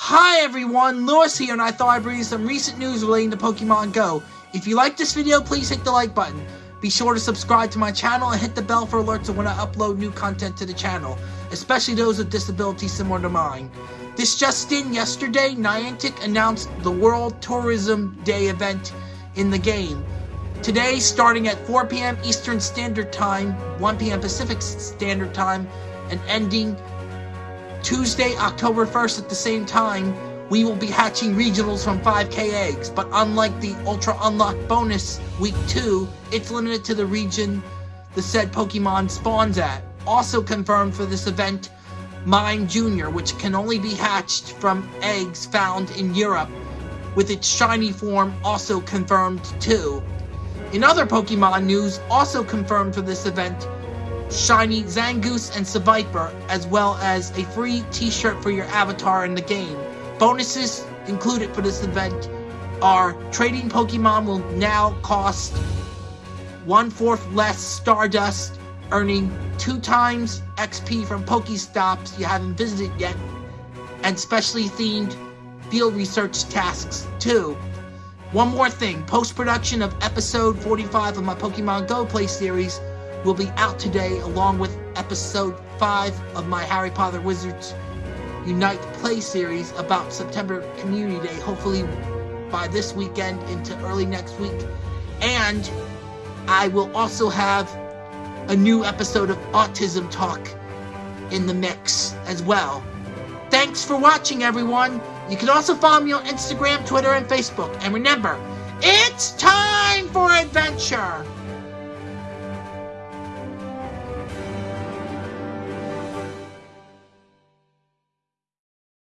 Hi everyone, Lewis here and I thought I'd bring you some recent news relating to Pokemon Go. If you like this video, please hit the like button. Be sure to subscribe to my channel and hit the bell for alerts when I upload new content to the channel, especially those with disabilities similar to mine. This just in, yesterday, Niantic announced the World Tourism Day event in the game. Today, starting at 4 p.m. Eastern Standard Time, 1 p.m. Pacific Standard Time, and ending Tuesday, October 1st at the same time, we will be hatching regionals from 5k eggs, but unlike the Ultra Unlock bonus week 2, it's limited to the region the said Pokemon spawns at. Also confirmed for this event, Mime Jr., which can only be hatched from eggs found in Europe, with its shiny form also confirmed too. In other Pokemon news, also confirmed for this event, shiny Zangoose and Seviper, as well as a free t-shirt for your avatar in the game. Bonuses included for this event are trading Pokemon will now cost one-fourth less Stardust, earning two times XP from Pokestops you haven't visited yet, and specially themed field research tasks too. One more thing, post-production of episode 45 of my Pokemon Go Play series will be out today along with episode 5 of my Harry Potter Wizards Unite Play series about September Community Day, hopefully by this weekend into early next week. And I will also have a new episode of Autism Talk in the mix as well. Thanks for watching, everyone. You can also follow me on Instagram, Twitter, and Facebook. And remember, it's time for adventure!